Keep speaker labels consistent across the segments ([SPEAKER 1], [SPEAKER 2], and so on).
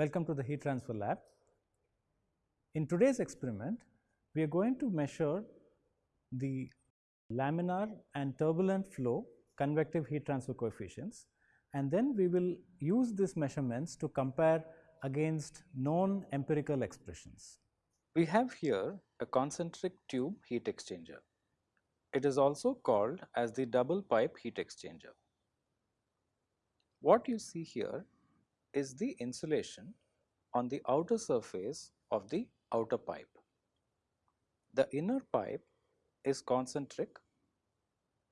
[SPEAKER 1] Welcome to the heat transfer lab. In today's experiment, we are going to measure the laminar and turbulent flow convective heat transfer coefficients and then we will use these measurements to compare against known empirical expressions.
[SPEAKER 2] We have here a concentric tube heat exchanger. It is also called as the double pipe heat exchanger. What you see here is the insulation on the outer surface of the outer pipe. The inner pipe is concentric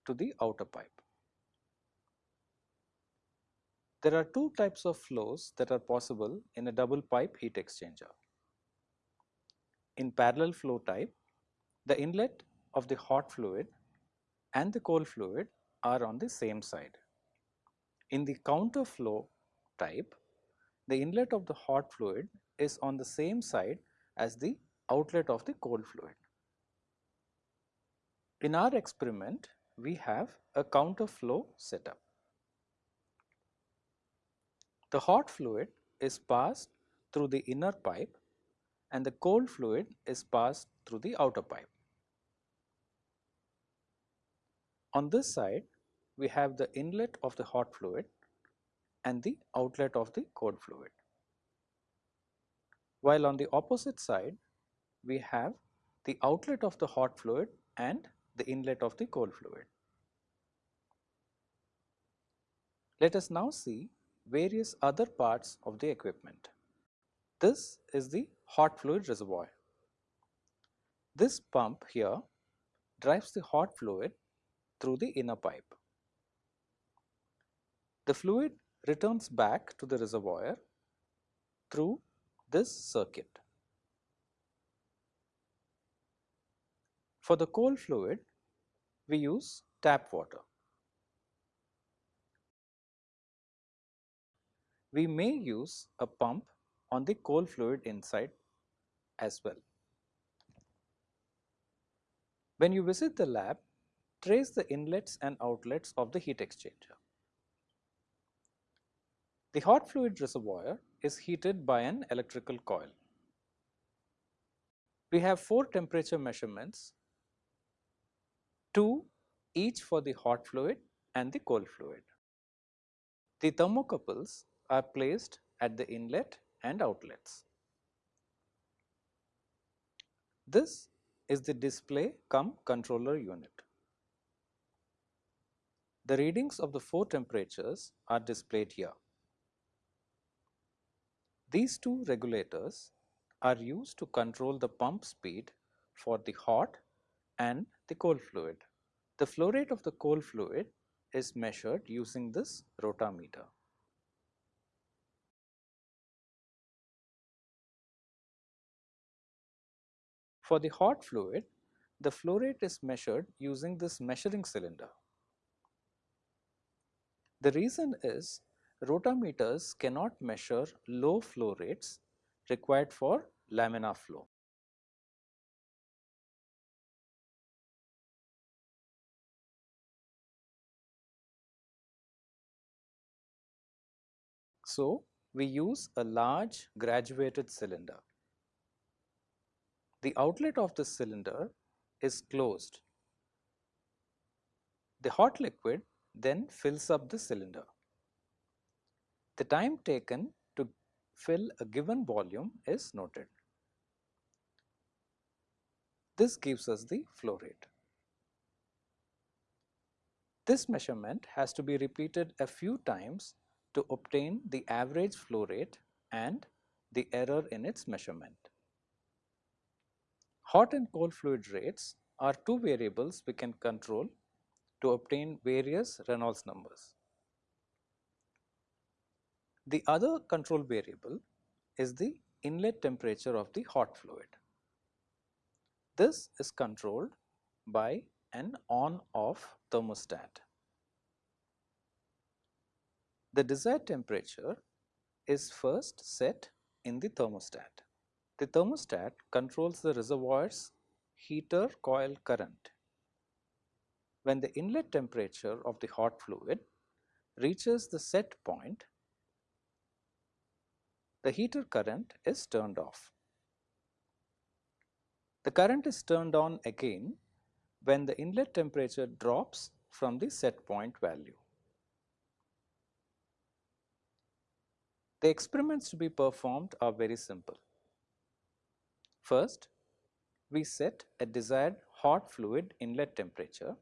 [SPEAKER 2] to the outer pipe. There are two types of flows that are possible in a double pipe heat exchanger. In parallel flow type, the inlet of the hot fluid and the cold fluid are on the same side. In the counter flow type, the inlet of the hot fluid is on the same side as the outlet of the cold fluid. In our experiment, we have a counter flow setup. The hot fluid is passed through the inner pipe and the cold fluid is passed through the outer pipe. On this side, we have the inlet of the hot fluid and the outlet of the cold fluid. While on the opposite side, we have the outlet of the hot fluid and the inlet of the cold fluid. Let us now see various other parts of the equipment. This is the hot fluid reservoir. This pump here drives the hot fluid through the inner pipe. The fluid returns back to the reservoir through this circuit. For the cold fluid, we use tap water. We may use a pump on the cold fluid inside as well. When you visit the lab, trace the inlets and outlets of the heat exchanger. The hot fluid reservoir is heated by an electrical coil. We have four temperature measurements, two each for the hot fluid and the cold fluid. The thermocouples are placed at the inlet and outlets. This is the display cum controller unit. The readings of the four temperatures are displayed here. These two regulators are used to control the pump speed for the hot and the cold fluid. The flow rate of the cold fluid is measured using this rotameter. For the hot fluid, the flow rate is measured using this measuring cylinder. The reason is rotameters cannot measure low flow rates required for laminar flow. So, we use a large graduated cylinder. The outlet of the cylinder is closed. The hot liquid then fills up the cylinder. The time taken to fill a given volume is noted. This gives us the flow rate. This measurement has to be repeated a few times to obtain the average flow rate and the error in its measurement. Hot and cold fluid rates are two variables we can control to obtain various Reynolds numbers. The other control variable is the inlet temperature of the hot fluid. This is controlled by an on-off thermostat. The desired temperature is first set in the thermostat. The thermostat controls the reservoir's heater coil current. When the inlet temperature of the hot fluid reaches the set point, the heater current is turned off. The current is turned on again when the inlet temperature drops from the set point value. The experiments to be performed are very simple. First, we set a desired hot fluid inlet temperature,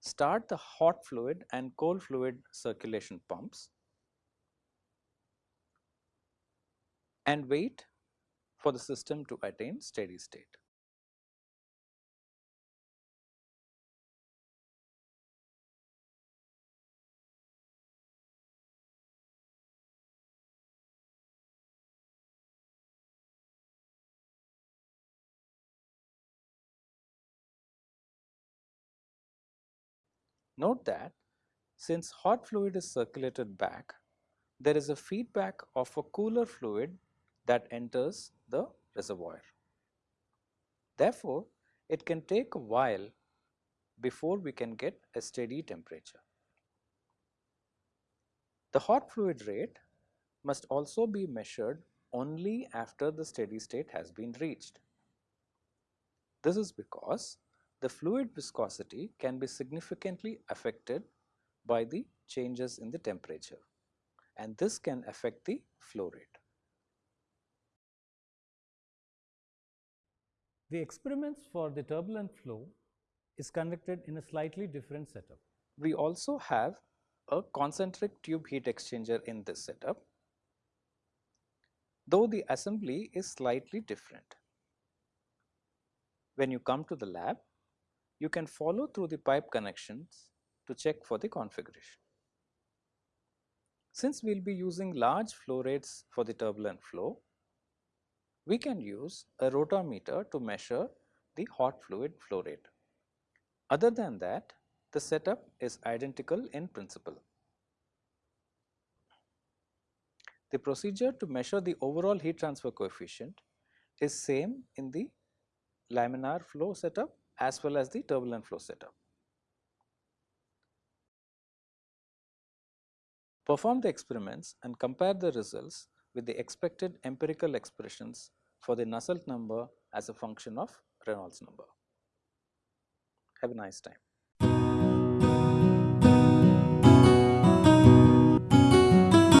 [SPEAKER 2] start the hot fluid and cold fluid circulation pumps and wait for the system to attain steady state. Note that since hot fluid is circulated back, there is a feedback of a cooler fluid that enters the reservoir. Therefore, it can take a while before we can get a steady temperature. The hot fluid rate must also be measured only after the steady state has been reached. This is because the fluid viscosity can be significantly affected by the changes in the temperature and this can affect the flow rate.
[SPEAKER 1] The experiments for the turbulent flow is conducted in a slightly different setup.
[SPEAKER 2] We also have a concentric tube heat exchanger in this setup, though the assembly is slightly different. When you come to the lab, you can follow through the pipe connections to check for the configuration. Since we will be using large flow rates for the turbulent flow, we can use a rotameter to measure the hot fluid flow rate. Other than that, the setup is identical in principle. The procedure to measure the overall heat transfer coefficient is same in the laminar flow setup as well as the turbulent flow setup. Perform the experiments and compare the results with the expected empirical expressions for the Nusselt number as a function of Reynolds number. Have a nice time.